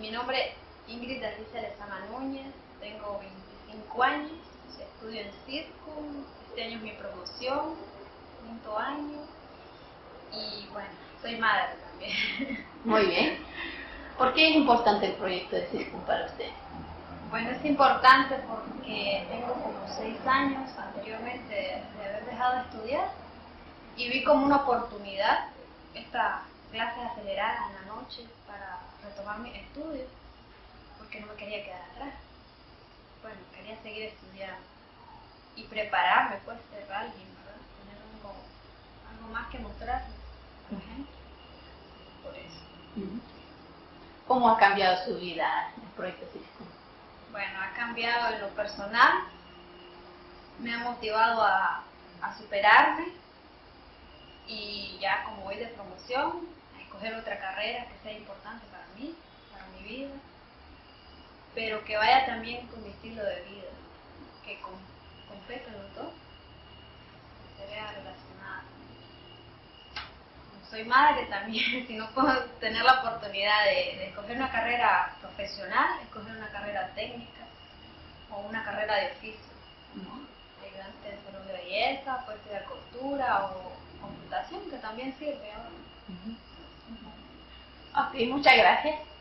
Mi nombre es Ingrid Alicia Lezama Núñez, tengo 25 años, estudio en circo, este año es mi promoción, quinto año, y bueno, soy madre también. Muy bien. ¿Por qué es importante el proyecto de circo para usted? Bueno, es importante porque tengo como 6 años anteriormente de haber dejado de estudiar y vi como una oportunidad esta clase acelerada en la noche para retomar mis estudios porque no me quería quedar atrás. Bueno, quería seguir estudiando y prepararme, pues, ser alguien, ¿verdad? Tener algo, algo más que mostrar a la gente. Por eso. ¿Cómo ha cambiado su vida el proyecto Circo? Bueno, ha cambiado en lo personal, me ha motivado a, a superarme. Y ya como voy de promoción, a escoger otra carrera que sea importante para mí, para mi vida, pero que vaya también con mi estilo de vida, que complete los dos, que se vea relacionada. Como soy madre también, si no puedo tener la oportunidad de, de escoger una carrera profesional, escoger una carrera técnica o una carrera de oficio, ¿no? ayudante de de belleza, puede estudiar costura o computación, que también sirve ahora. Ok, muchas gracias.